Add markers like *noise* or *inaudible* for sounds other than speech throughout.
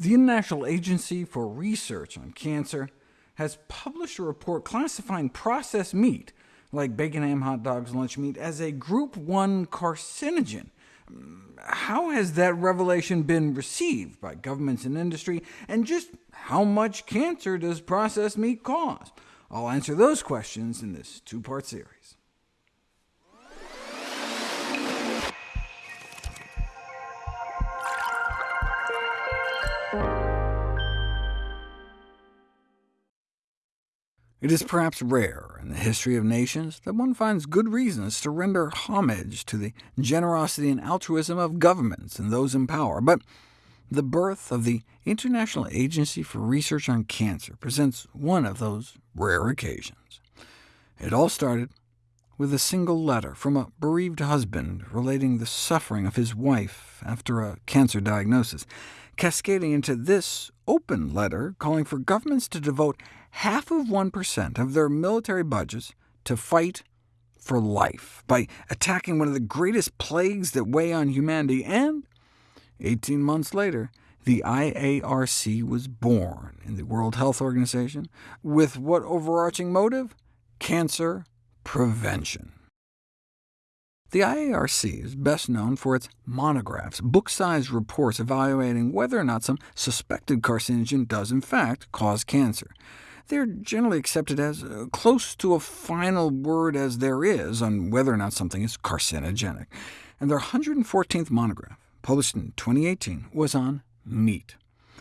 The International Agency for Research on Cancer has published a report classifying processed meat, like bacon, ham, hot dogs, lunch meat, as a Group 1 carcinogen. How has that revelation been received by governments and industry, and just how much cancer does processed meat cause? I'll answer those questions in this two-part series. It is perhaps rare in the history of nations that one finds good reasons to render homage to the generosity and altruism of governments and those in power, but the birth of the International Agency for Research on Cancer presents one of those rare occasions. It all started with a single letter from a bereaved husband relating the suffering of his wife after a cancer diagnosis, cascading into this open letter calling for governments to devote half of 1% of their military budgets to fight for life by attacking one of the greatest plagues that weigh on humanity, and 18 months later, the IARC was born in the World Health Organization, with what overarching motive? Cancer prevention. The IARC is best known for its monographs, book-sized reports evaluating whether or not some suspected carcinogen does in fact cause cancer. They're generally accepted as uh, close to a final word as there is on whether or not something is carcinogenic. And their 114th monograph, published in 2018, was on meat.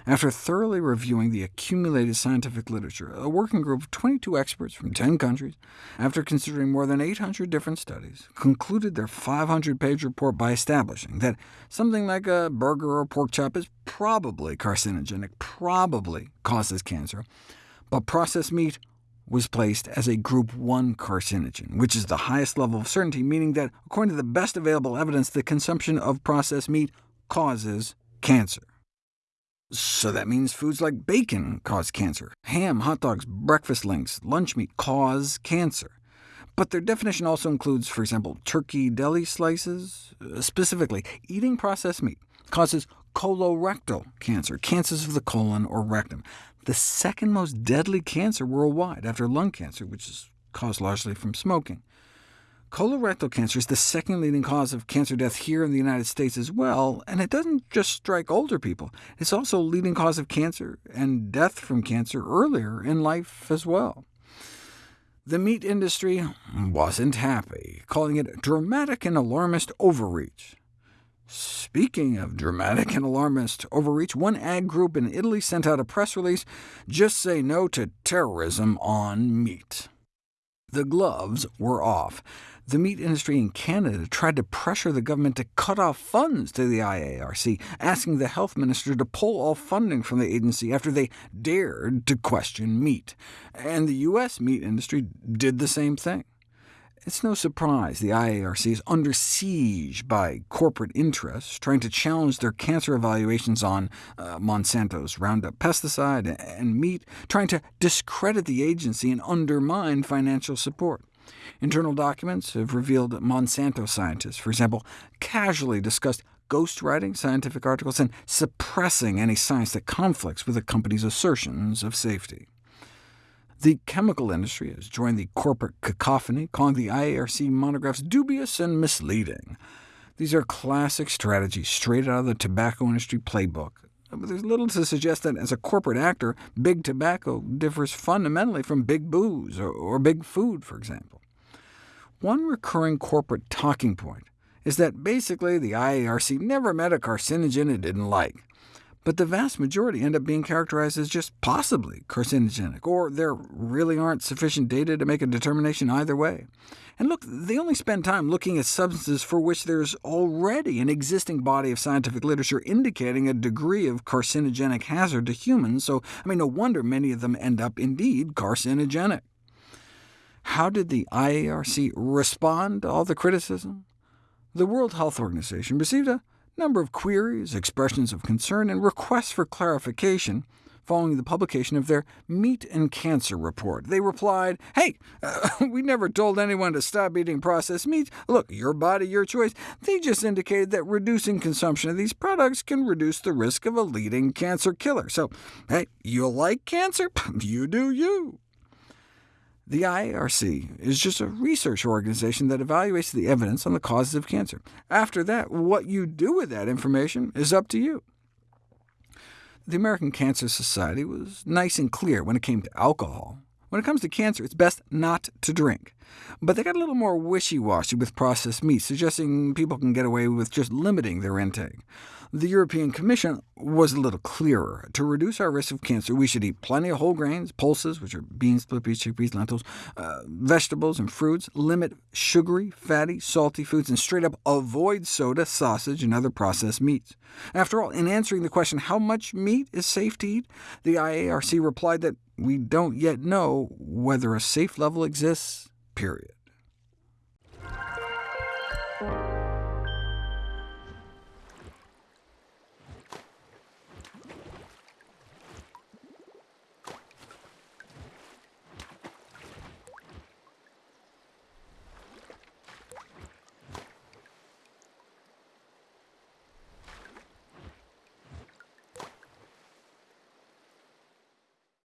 After thoroughly reviewing the accumulated scientific literature, a working group of 22 experts from 10 countries, after considering more than 800 different studies, concluded their 500-page report by establishing that something like a burger or pork chop is probably carcinogenic, probably causes cancer, but processed meat was placed as a Group 1 carcinogen, which is the highest level of certainty, meaning that, according to the best available evidence, the consumption of processed meat causes cancer. So that means foods like bacon cause cancer, ham, hot dogs, breakfast links, lunch meat cause cancer. But their definition also includes, for example, turkey deli slices. Uh, specifically, eating processed meat causes colorectal cancer, cancers of the colon or rectum the second most deadly cancer worldwide, after lung cancer, which is caused largely from smoking. Colorectal cancer is the second leading cause of cancer death here in the United States as well, and it doesn't just strike older people. It's also a leading cause of cancer and death from cancer earlier in life as well. The meat industry wasn't happy, calling it dramatic and alarmist overreach. Speaking of dramatic and alarmist overreach, one ag group in Italy sent out a press release, just say no to terrorism on meat. The gloves were off. The meat industry in Canada tried to pressure the government to cut off funds to the IARC, asking the health minister to pull all funding from the agency after they dared to question meat. And the U.S. meat industry did the same thing. It's no surprise the IARC is under siege by corporate interests trying to challenge their cancer evaluations on uh, Monsanto's Roundup pesticide and meat, trying to discredit the agency and undermine financial support. Internal documents have revealed that Monsanto scientists, for example, casually discussed ghostwriting scientific articles and suppressing any science that conflicts with the company's assertions of safety. The chemical industry has joined the corporate cacophony, calling the IARC monographs dubious and misleading. These are classic strategies straight out of the tobacco industry playbook. But there's little to suggest that as a corporate actor, big tobacco differs fundamentally from big booze, or, or big food, for example. One recurring corporate talking point is that basically the IARC never met a carcinogen it didn't like but the vast majority end up being characterized as just possibly carcinogenic, or there really aren't sufficient data to make a determination either way. And look, they only spend time looking at substances for which there's already an existing body of scientific literature indicating a degree of carcinogenic hazard to humans, so I mean, no wonder many of them end up indeed carcinogenic. How did the IARC respond to all the criticism? The World Health Organization received a number of queries, expressions of concern, and requests for clarification following the publication of their Meat and Cancer report. They replied, hey, uh, *laughs* we never told anyone to stop eating processed meats. Look, your body, your choice. They just indicated that reducing consumption of these products can reduce the risk of a leading cancer killer. So, hey, you like cancer? *laughs* you do you. The IARC is just a research organization that evaluates the evidence on the causes of cancer. After that, what you do with that information is up to you. The American Cancer Society was nice and clear when it came to alcohol. When it comes to cancer, it's best not to drink. But they got a little more wishy-washy with processed meat, suggesting people can get away with just limiting their intake. The European Commission was a little clearer. To reduce our risk of cancer, we should eat plenty of whole grains, pulses, which are beans, split peas, chickpeas, lentils, uh, vegetables and fruits, limit sugary, fatty, salty foods, and straight up avoid soda, sausage, and other processed meats. After all, in answering the question how much meat is safe to eat, the IARC replied that we don't yet know whether a safe level exists, period.